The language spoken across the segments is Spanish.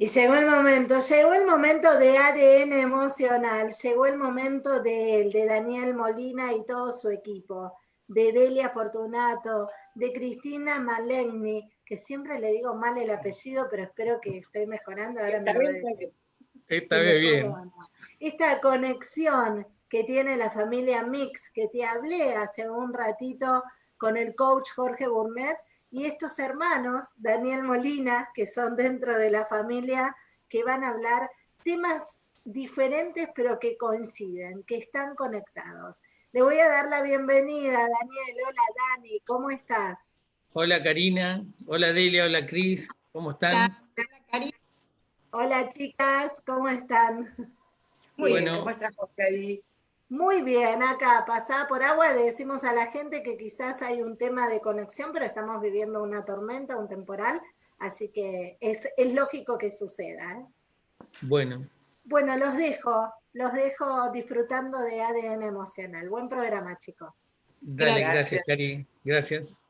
Y llegó el momento, llegó el momento de ADN emocional, llegó el momento de él, de Daniel Molina y todo su equipo, de Delia Fortunato, de Cristina Malegni, que siempre le digo mal el apellido, pero espero que estoy mejorando. Ahora Está bien. Esta conexión que tiene la familia Mix, que te hablé hace un ratito con el coach Jorge Burnett, y estos hermanos, Daniel Molina, que son dentro de la familia, que van a hablar temas diferentes pero que coinciden, que están conectados. Le voy a dar la bienvenida, Daniel. Hola, Dani, ¿cómo estás? Hola, Karina. Hola, Delia. Hola, Cris. ¿Cómo están? Hola, Karina. Hola, chicas. ¿Cómo están? Muy bien, ¿cómo estás, José? Muy bien, acá pasada por agua le decimos a la gente que quizás hay un tema de conexión, pero estamos viviendo una tormenta, un temporal, así que es, lógico que suceda. ¿eh? Bueno. Bueno, los dejo, los dejo disfrutando de ADN emocional. Buen programa, chicos. Dale, gracias, Cari. Gracias.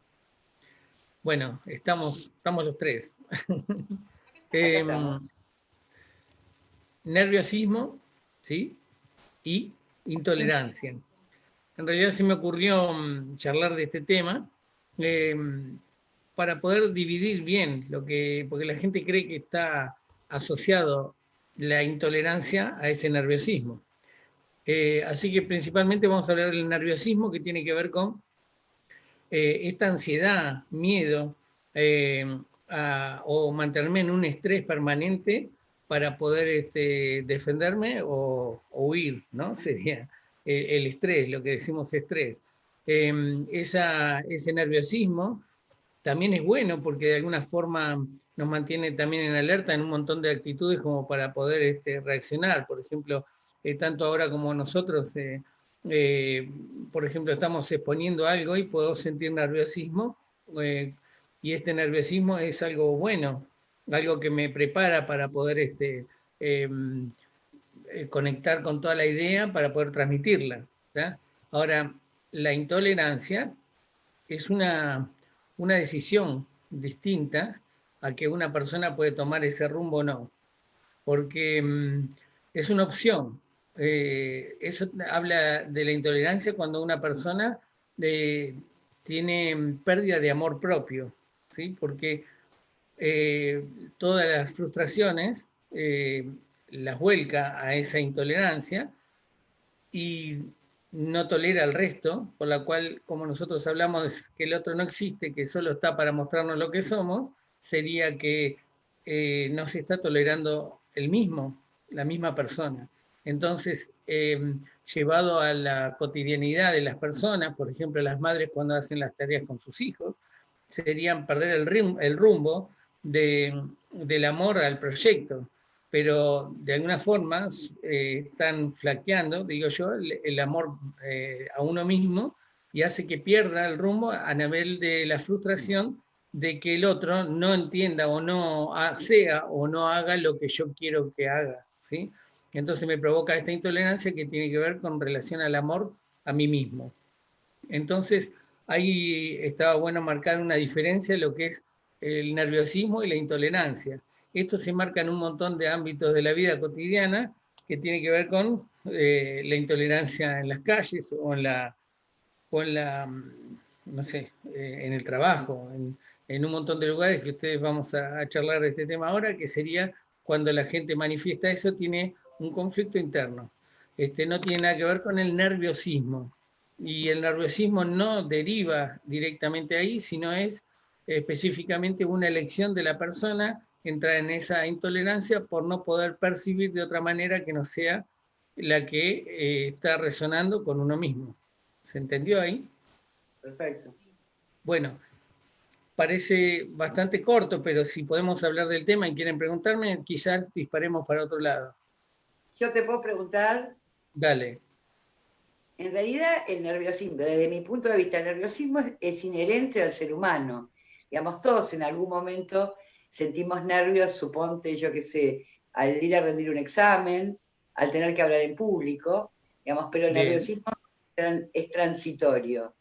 Bueno, estamos, estamos los tres. Em, nerviosismo, ¿sí? Y intolerancia. En realidad se me ocurrió mm, charlar de este tema em, para poder dividir bien lo que, porque la gente cree que está asociado la intolerancia a ese nerviosismo. Eh, así que principalmente vamos a hablar del nerviosismo que tiene que ver con eh, esta ansiedad, miedo, em, o mantenerme en un estrés permanente para poder este, defenderme o, huir, ¿no? Sería el, estrés, lo que decimos estrés. Em, ese nerviosismo también es bueno porque de alguna forma nos mantiene también en alerta en un montón de actitudes como para poder este, reaccionar. Por ejemplo, eh, tanto ahora como nosotros, eh, eh, por ejemplo, estamos exponiendo algo y puedo sentir nerviosismo, y este nerviosismo es algo bueno, algo que me prepara para poder este, em, eh, conectar con toda la idea, para poder transmitirla. Ahora, la intolerancia es una, una decisión distinta a que una persona puede tomar ese rumbo o no, porque em, es una opción. Eh, eso habla de la intolerancia cuando una persona eh, tiene pérdida de amor propio, ¿sí? porque eh, todas las frustraciones eh, las vuelca a esa intolerancia y no tolera al resto, por la cual, como nosotros hablamos que el otro no existe, que solo está para mostrarnos lo que somos, sería que eh, no se está tolerando el mismo, la misma persona. Entonces, llevado a la cotidianidad de las personas, por ejemplo, las madres cuando hacen las tareas con sus hijos, serían perder el rumbo del amor al proyecto, pero de alguna forma eh, están flaqueando, digo yo, el, amor eh, a uno mismo y hace que pierda el rumbo a nivel de la frustración de que el otro no entienda o no sea o no haga lo que yo quiero que haga. ¿sí? Entonces me provoca esta intolerancia que tiene que ver con relación al amor a mí mismo. Entonces ahí estaba bueno marcar una diferencia en lo que es el nerviosismo y la intolerancia. Esto se marca en un montón de ámbitos de la vida cotidiana que tiene que ver con eh, la intolerancia en las calles o en la, la mm, no sé, eh, en el trabajo, en, un montón de lugares que ustedes vamos a, a, charlar de este tema ahora, que sería cuando la gente manifiesta eso, tiene un conflicto interno. Este, no tiene nada que ver con el nerviosismo. Y el nerviosismo no deriva directamente ahí, sino es específicamente una elección de la persona entrar en esa intolerancia por no poder percibir de otra manera que no sea la que eh, está resonando con uno mismo. ¿Se entendió ahí? Perfecto. Bueno, parece bastante corto, pero si podemos hablar del tema y quieren preguntarme, quizás disparemos para otro lado. Yo te puedo preguntar. Dale. En realidad, el nerviosismo, desde mi punto de vista, el nerviosismo es inherente al ser humano digamos, todos en algún momento sentimos nervios, suponte, yo qué sé, al ir a rendir un examen, al tener que hablar en público, digamos, pero el nerviosismo es transitorio,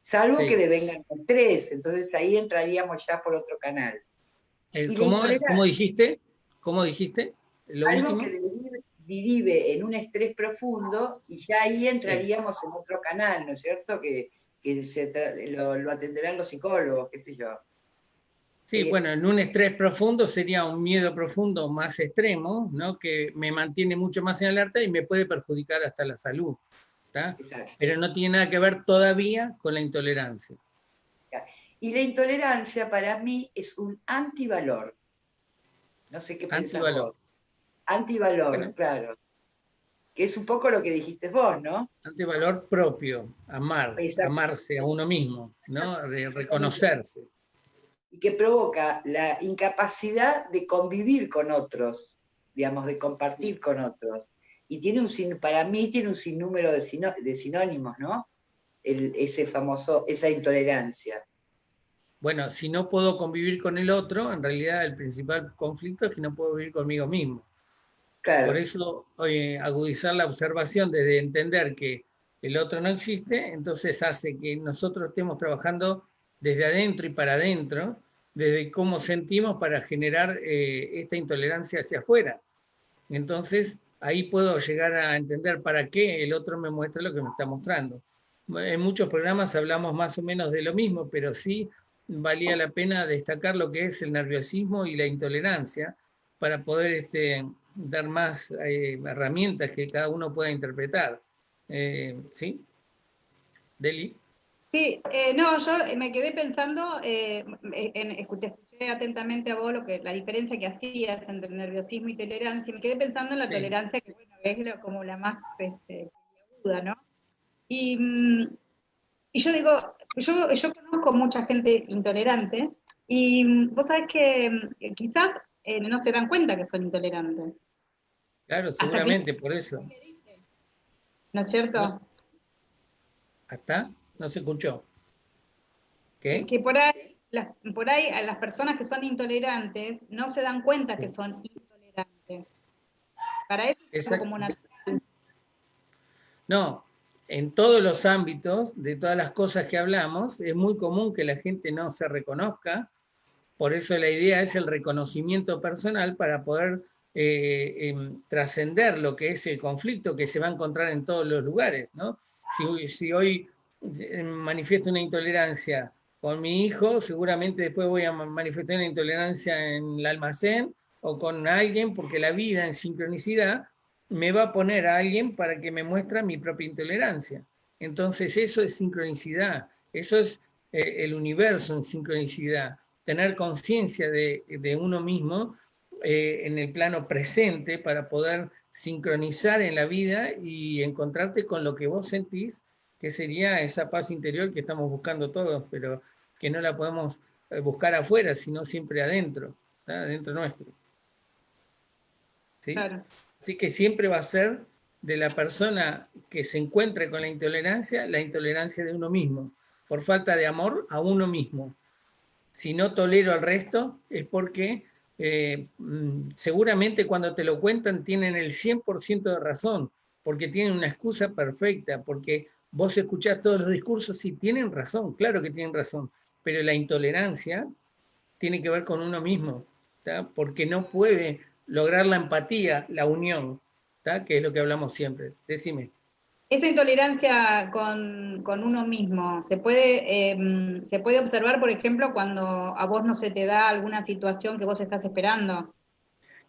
salvo que devengan el estrés, entonces ahí entraríamos ya por otro canal. ¿cómo, dijiste? ¿Cómo dijiste? Lo Algo que derive, en un estrés profundo y ya ahí entraríamos en otro canal, ¿no es cierto? Que, lo, atenderán los psicólogos, qué sé yo. Sí, eh, bueno, en un estrés profundo sería un miedo profundo más extremo, ¿no? que me mantiene mucho más en alerta y me puede perjudicar hasta la salud. Pero no tiene nada que ver todavía con la intolerancia. Y la intolerancia para mí es un antivalor. No sé qué antivalor. Antivalor, claro. Que es un poco lo que dijiste vos, ¿no? Antivalor propio, amar, amarse a uno mismo, ¿no? reconocerse. Y que provoca la incapacidad de convivir con otros, digamos, de compartir con otros. Y tiene un, para mí tiene un sinnúmero de, sinónimos, ¿no? ese famoso, esa intolerancia. Bueno, si no puedo convivir con el otro, en realidad el principal conflicto es que no puedo vivir conmigo mismo. Por eso, agudizar la observación desde entender que el otro no existe, entonces hace que nosotros estemos trabajando desde adentro y para adentro, desde cómo sentimos para generar eh, esta intolerancia hacia afuera. Entonces, ahí puedo llegar a entender para qué el otro me muestra lo que me está mostrando. En muchos programas hablamos más o menos de lo mismo, pero sí valía la pena destacar lo que es el nerviosismo y la intolerancia para poder este, dar más eh, herramientas que cada uno pueda interpretar. Eh, ¿Sí? Deli. Sí, eh, no, yo me quedé pensando, en, escuché, atentamente a vos lo que, la diferencia que hacías entre nerviosismo y tolerancia, me quedé pensando en la tolerancia, que bueno, es como la más este, aguda, ¿no? Y, mm, y yo digo, yo, yo conozco mucha gente intolerante y mm, vos sabés que mm, quizás eh, no se dan cuenta que son intolerantes. Claro, seguramente, por eso. ¿No es cierto? ¿Hasta? No se escuchó. ¿Qué? Que por ahí, las, por ahí las personas que son intolerantes no se dan cuenta que son intolerantes. Para eso es como natural. No, en todos los ámbitos, de todas las cosas que hablamos, es muy común que la gente no se reconozca, por eso la idea es el reconocimiento personal para poder eh, em, trascender lo que es el conflicto que se va a encontrar en todos los lugares. ¿no? Si, hoy eh, manifiesto una intolerancia con mi hijo, seguramente después voy a manifestar una intolerancia en el almacén o con alguien, porque la vida en sincronicidad me va a poner a alguien para que me muestre mi propia intolerancia. Entonces eso es sincronicidad, eso es eh, el universo en sincronicidad, tener conciencia de, uno mismo eh, en el plano presente para poder sincronizar en la vida y encontrarte con lo que vos sentís, que sería esa paz interior que estamos buscando todos, pero que no la podemos eh, buscar afuera, sino siempre adentro, adentro nuestro. ¿Sí? Claro. Así que siempre va a ser de la persona que se encuentre con la intolerancia, la intolerancia de uno mismo, por falta de amor a uno mismo. Si no tolero al resto, es porque eh, mm, seguramente cuando te lo cuentan tienen el 100% de razón, porque tienen una excusa perfecta, porque vos escuchás todos los discursos y tienen razón, claro que tienen razón, pero la intolerancia tiene que ver con uno mismo, porque no puede lograr la empatía, la unión, que es lo que hablamos siempre. Decime. Esa intolerancia con, uno mismo, ¿se puede, em, ¿se puede observar, por ejemplo, cuando a vos no se te da alguna situación que vos estás esperando?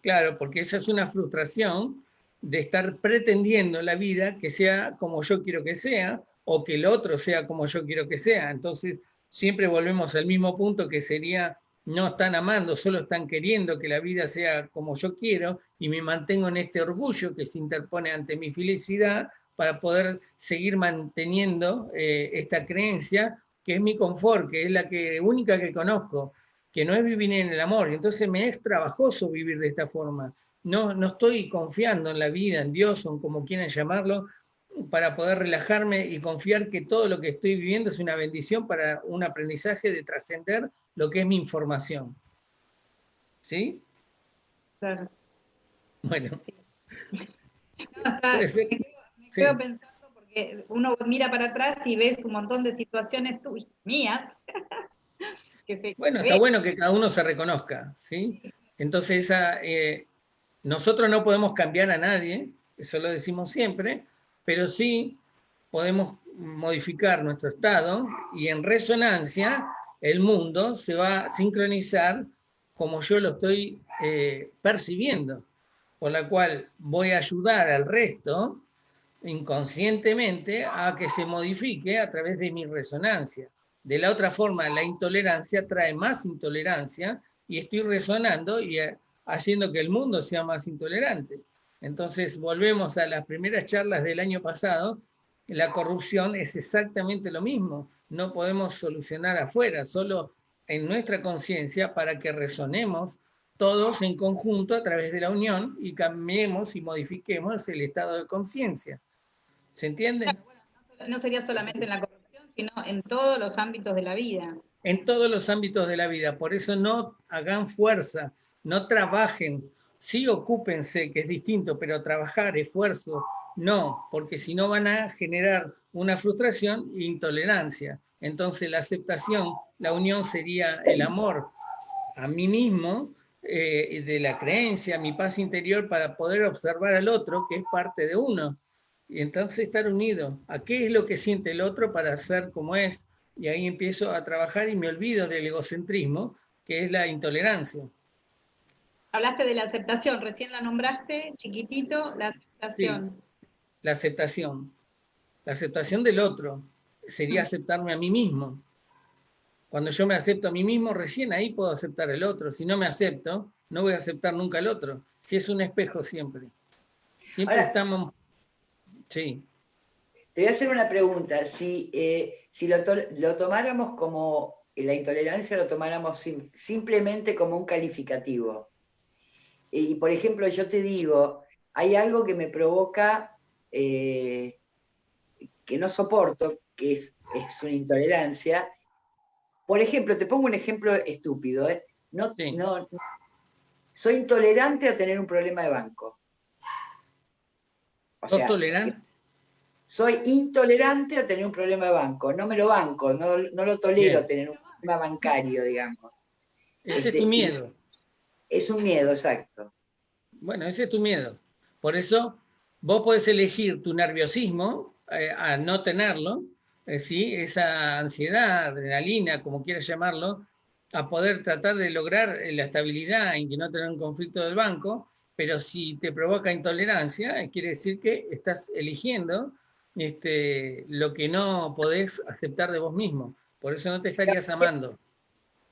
Claro, porque esa es una frustración de estar pretendiendo la vida que sea como yo quiero que sea, o que el otro sea como yo quiero que sea. Entonces, siempre volvemos al mismo punto que sería no están amando, solo están queriendo que la vida sea como yo quiero y me mantengo en este orgullo que se interpone ante mi felicidad para poder seguir manteniendo eh, esta creencia que es mi confort, que es la que, única que conozco, que no es vivir en el amor. Y entonces me es trabajoso vivir de esta forma. No, no estoy confiando en la vida, en Dios o como quieran llamarlo, para poder relajarme y confiar que todo lo que estoy viviendo es una bendición para un aprendizaje de trascender lo que es mi información. ¿Sí? Claro. Bueno. quedo, pensando porque uno mira para atrás y ves un montón de situaciones tuyas, mías. bueno, está bueno que cada uno se reconozca, ¿sí? Entonces, eh, nosotros no podemos cambiar a nadie, eso lo decimos siempre, pero sí podemos modificar nuestro estado y en resonancia el mundo se va a sincronizar como yo lo estoy eh, percibiendo, por la cual voy a ayudar al resto inconscientemente a que se modifique a través de mi resonancia. De la otra forma, la intolerancia trae más intolerancia y estoy resonando y eh, haciendo que el mundo sea más intolerante. Entonces, volvemos a las primeras charlas del año pasado, la corrupción es exactamente lo mismo. No podemos solucionar afuera, solo en nuestra conciencia para que resonemos todos en conjunto a través de la unión y cambiemos y modifiquemos el estado de conciencia. ¿Se entiende? no sería solamente en la corrupción, sino en todos los ámbitos de la vida. En todos los ámbitos de la vida. Por eso no hagan fuerza, no trabajen. Sí ocúpense, que es distinto, pero trabajar, esfuerzo, no, porque si no van a generar una frustración e intolerancia. Entonces la aceptación, la unión sería el amor a mí mismo, eh, de la creencia, mi paz interior para poder observar al otro, que es parte de uno. Y entonces estar unido. ¿A qué es lo que siente el otro para ser como es? Y ahí empiezo a trabajar y me olvido del egocentrismo, que es la intolerancia. Hablaste de la aceptación, recién la nombraste, chiquitito, la aceptación la aceptación. La aceptación del otro sería aceptarme a mí mismo. Cuando yo me acepto a mí mismo, recién ahí puedo aceptar al otro. Si no me acepto, no voy a aceptar nunca al otro. Si es un espejo siempre. Siempre estamos... Sí. Te voy a hacer una pregunta. Si, eh, si lo, lo, tomáramos como, la intolerancia lo tomáramos simplemente como un calificativo. Y, por ejemplo, yo te digo, hay algo que me provoca eh, que no soporto, que es, una intolerancia. Por ejemplo, te pongo un ejemplo estúpido. ¿eh? No, no, soy intolerante a tener un problema de banco. Tolerante? Soy intolerante a tener un problema de banco. No me lo banco, no, lo tolero tener un problema bancario, digamos. Ese es tu este, miedo. Es un miedo, exacto. Bueno, ese es tu miedo. Por eso Vos podés elegir tu nerviosismo eh, a no tenerlo, eh, ¿sí? esa ansiedad, adrenalina, como quieras llamarlo, a poder tratar de lograr eh, la estabilidad en que no tener un conflicto del banco, pero si te provoca intolerancia, quiere decir que estás eligiendo este, lo que no podés aceptar de vos mismo. Por eso no te estarías amando.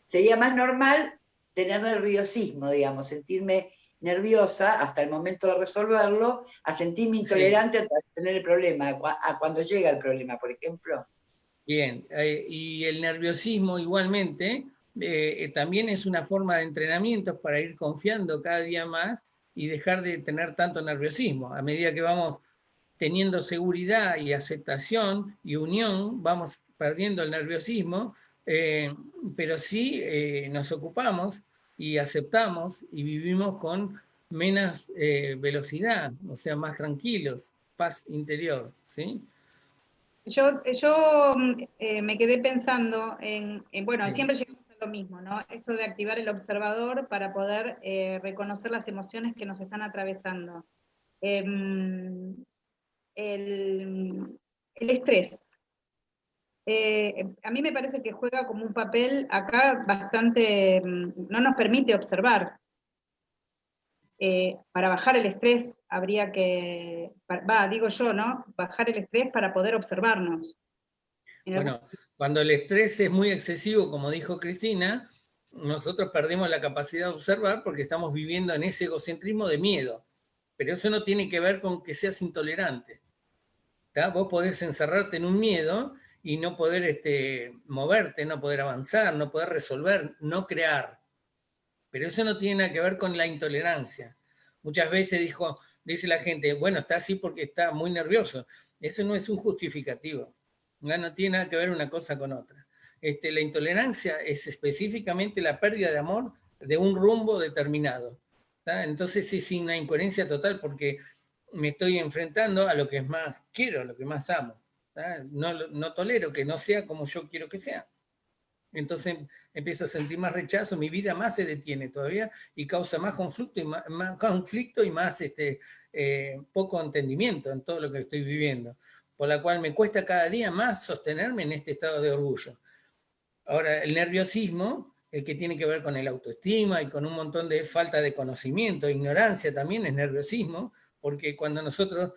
Sería más normal tener nerviosismo, digamos, sentirme nerviosa hasta el momento de resolverlo, a sentirme intolerante a tener el problema, a cuando llega el problema, por ejemplo. Bien, eh, y el nerviosismo igualmente eh, eh, también es una forma de entrenamiento para ir confiando cada día más y dejar de tener tanto nerviosismo. A medida que vamos teniendo seguridad y aceptación y unión, vamos perdiendo el nerviosismo, pero sí nos ocupamos y aceptamos y vivimos con menos eh, velocidad, o sea, más tranquilos, paz interior, ¿sí? Yo, yo eh, me quedé pensando en, bueno, siempre llegamos lo mismo, ¿no? Esto de activar el observador para poder eh, reconocer las emociones que nos están atravesando. Em, el, estrés, eh, a mí me parece que juega como un papel acá bastante, mm, no nos permite observar. Eh, para bajar el estrés habría que, va, digo yo, ¿no? Bajar el estrés para poder observarnos. Bueno, cuando el estrés es muy excesivo, como dijo Cristina, nosotros perdemos la capacidad de observar porque estamos viviendo en ese egocentrismo de miedo. Pero eso no tiene que ver con que seas intolerante. Vos podés encerrarte en un miedo y no poder este, moverte, no poder avanzar, no poder resolver, no crear. Pero eso no tiene nada que ver con la intolerancia. Muchas veces dijo, dice la gente, bueno, está así porque está muy nervioso. Eso no es un justificativo. No, tiene nada que ver una cosa con otra. Este, la intolerancia es específicamente la pérdida de amor de un rumbo determinado. Entonces es una incoherencia total porque me estoy enfrentando a lo que más quiero, a lo que más amo. No, no tolero que no sea como yo quiero que sea. entonces empiezo a sentir más rechazo, mi vida más se detiene todavía y causa más conflicto y más, conflicto y más este, eh, poco entendimiento en todo lo que estoy viviendo, por la cual me cuesta cada día más sostenerme en este estado de orgullo. Ahora, el nerviosismo, el que tiene que ver con el autoestima y con un montón de falta de conocimiento, ignorancia también es nerviosismo, porque cuando nosotros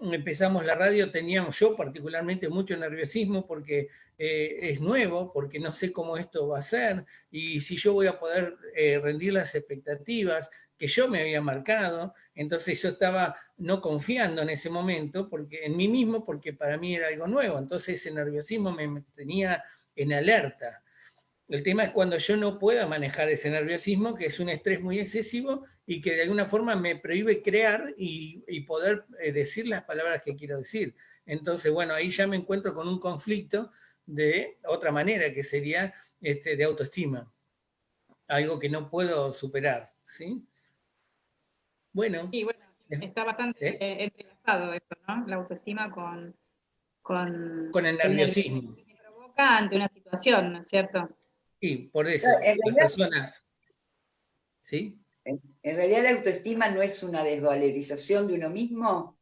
empezamos la radio teníamos yo particularmente mucho nerviosismo porque eh, es nuevo, porque no sé cómo esto va a ser y si yo voy a poder eh, rendir las expectativas que yo me había marcado, entonces yo estaba no confiando en ese momento porque, en mí mismo porque para mí era algo nuevo, entonces ese nerviosismo me tenía en alerta. El tema es cuando yo no pueda manejar ese nerviosismo, que es un estrés muy excesivo y que de alguna forma me prohíbe crear y, poder eh, decir las palabras que quiero decir. Entonces, bueno, ahí ya me encuentro con un conflicto de otra manera, que sería este, de autoestima. Algo que no puedo superar, ¿sí? Bueno. Sí, bueno, está bastante ¿Eh? Eh, entrelazado eso, ¿no? La autoestima con... Con, con el nerviosismo. Que provoca ante una situación, ¿no es cierto? Sí, por eso, las personas... ¿Sí? En realidad la autoestima no es una desvalorización de uno mismo.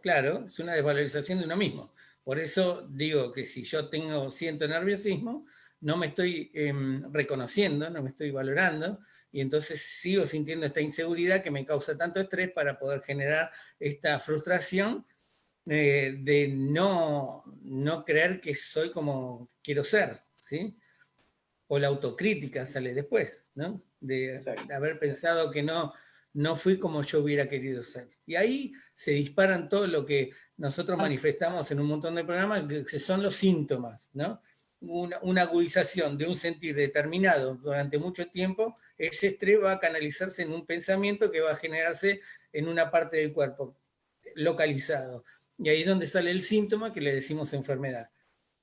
Claro, es una desvalorización de uno mismo. Por eso digo que si yo tengo, siento nerviosismo, no me estoy em, reconociendo, no me estoy valorando, y entonces sigo sintiendo esta inseguridad que me causa tanto estrés para poder generar esta frustración eh, de no, no creer que soy como quiero ser, ¿sí? o la autocrítica sale después, ¿no? De, haber pensado que no, no fui como yo hubiera querido ser. Y ahí se disparan todo lo que nosotros ah. manifestamos en un montón de programas, que son los síntomas, ¿no? Una, una, agudización de un sentir determinado durante mucho tiempo, ese estrés va a canalizarse en un pensamiento que va a generarse en una parte del cuerpo, localizado. Y ahí es donde sale el síntoma que le decimos enfermedad.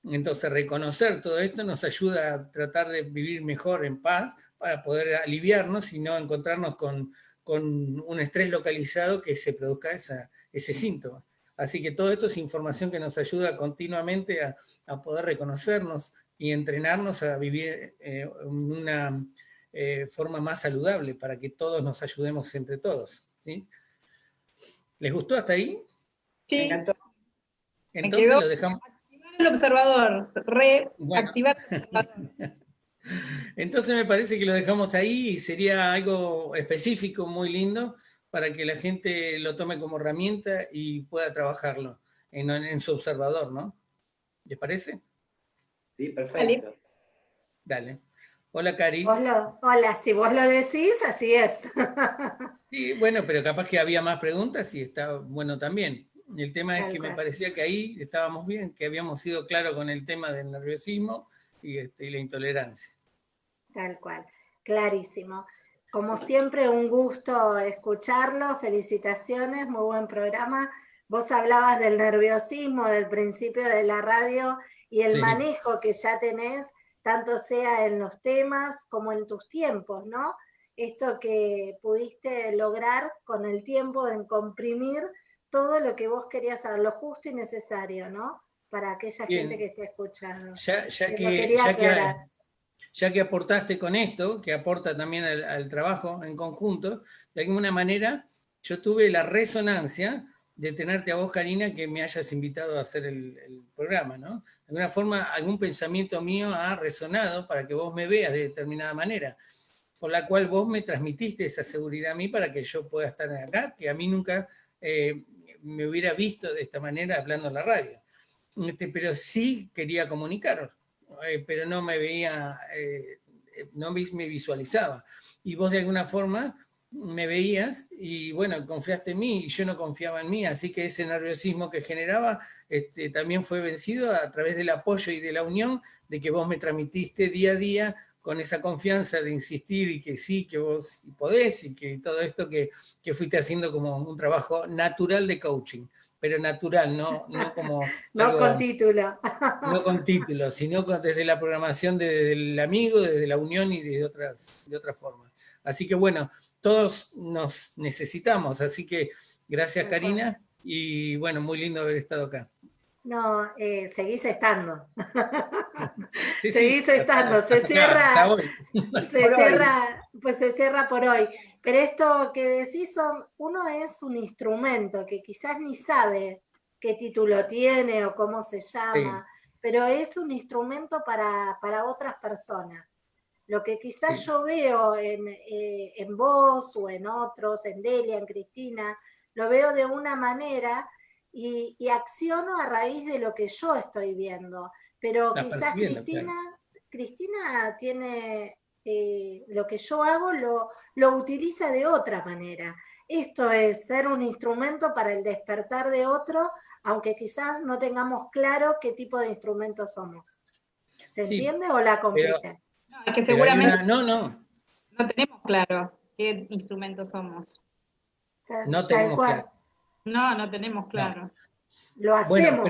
Entonces reconocer todo esto nos ayuda a tratar de vivir mejor en paz para poder aliviarnos y no encontrarnos con, un estrés localizado que se produzca ese síntoma. Así que todo esto es información que nos ayuda continuamente a, poder reconocernos y entrenarnos a vivir eh, en una eh, forma más saludable para que todos nos ayudemos entre todos. ¿sí? ¿Les gustó hasta ahí? Sí. Entonces lo dejamos el observador, reactivar el observador. Entonces me parece que lo dejamos ahí y sería algo específico, muy lindo, para que la gente lo tome como herramienta y pueda trabajarlo en, su observador, ¿no? ¿Les parece? Sí, perfecto. Dale. Hola, Cari. Hola, hola, si vos lo decís, así es. Sí, bueno, pero capaz que había más preguntas y está bueno también. El tema es que me parecía que ahí estábamos bien, que habíamos sido claros con el tema del nerviosismo este, y, la intolerancia. Tal cual, clarísimo. Como siempre, un gusto escucharlo, felicitaciones, muy buen programa. Vos hablabas del nerviosismo, del principio de la radio y el manejo que ya tenés, tanto sea en los temas como en tus tiempos, ¿no? Esto que pudiste lograr con el tiempo en comprimir todo lo que vos querías saber, lo justo y necesario, ¿no? Para aquella gente que esté escuchando. Ya, que, aportaste con esto, que aporta también al, trabajo en conjunto, de alguna manera yo tuve la resonancia de tenerte a vos, Karina, que me hayas invitado a hacer el, el, programa, ¿no? De alguna forma, algún pensamiento mío ha resonado para que vos me veas de determinada manera, por la cual vos me transmitiste esa seguridad a mí para que yo pueda estar acá, que a mí nunca eh, me hubiera visto de esta manera hablando en la radio. Este, pero sí quería comunicar, eh, pero no me veía, eh, no me visualizaba. Y vos de alguna forma me veías y bueno, confiaste en mí y yo no confiaba en mí, así que ese nerviosismo que generaba este, también fue vencido a través del apoyo y de la unión de que vos me transmitiste día a día con esa confianza de insistir y que sí, que vos podés y que todo esto que, que fuiste haciendo como un trabajo natural de coaching, pero natural, no, no como... no con título. no con título, sino desde la programación del amigo, desde la unión y de otras, de otras formas. Así que bueno, todos nos necesitamos, así que gracias Karina y bueno, muy lindo haber estado acá. No, eh, seguís estando. seguís estando. Se cierra, se cierra, pues se cierra por hoy. Pero esto que decís, son, uno es un instrumento que quizás ni sabe qué título tiene o cómo se llama, pero es un instrumento para, otras personas. Lo que quizás yo veo en, eh, en vos o en otros, en Delia, en Cristina, lo veo de una manera y, acciono a raíz de lo que yo estoy viendo. Pero quizás Cristina, Cristina tiene eh, lo que yo hago, lo, lo utiliza de otra manera. Esto es ser un instrumento para el despertar de otro, aunque quizás no tengamos claro qué tipo de instrumento somos. ¿Se entiende o la compite? No, es que seguramente no, no. no tenemos claro qué instrumento somos. No tenemos claro. No, no tenemos claro. Lo hacemos.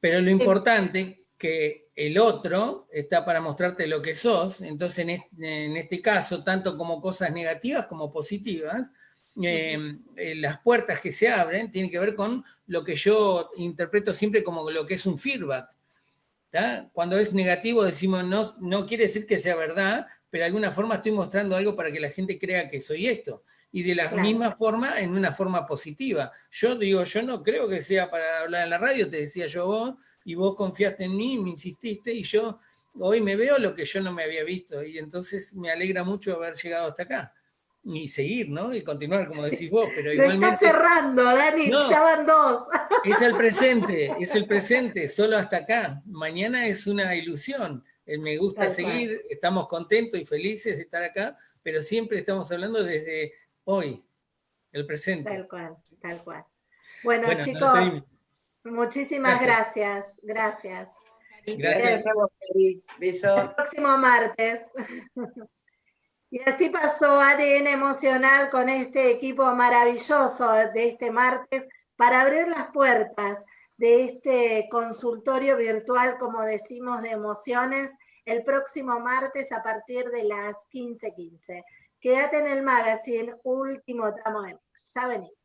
pero, lo importante que el otro está para mostrarte lo que sos, entonces en este, caso, tanto como cosas negativas como positivas, eh, eh, las puertas que se abren tienen que ver con lo que yo interpreto siempre como lo que es un feedback. Cuando es negativo decimos, no, no quiere decir que sea verdad, pero de alguna forma estoy mostrando algo para que la gente crea que soy esto y de la misma forma en una forma positiva. Yo digo, yo no creo que sea para hablar en la radio, te decía yo vos, y vos confiaste en mí, me insististe, y yo hoy me veo lo que yo no me había visto, y entonces me alegra mucho haber llegado hasta acá. Y seguir, ¿no? Y continuar, como decís vos, pero igualmente... Lo está cerrando, Dani, ya van dos. Es el presente, es el presente, solo hasta acá. Mañana es una ilusión. Eh, me gusta seguir, estamos contentos y felices de estar acá, pero siempre estamos hablando desde hoy, el presente. Tal cual, tal cual. Bueno, chicos, muchísimas gracias. Gracias. Gracias. a vos, Beso. El próximo martes. Y así pasó ADN Emocional con este equipo maravilloso de este martes para abrir las puertas de este consultorio virtual, como decimos, de emociones, el próximo martes a partir de las 15:15. Quédate en el magazine, último tramo de Ya venimos.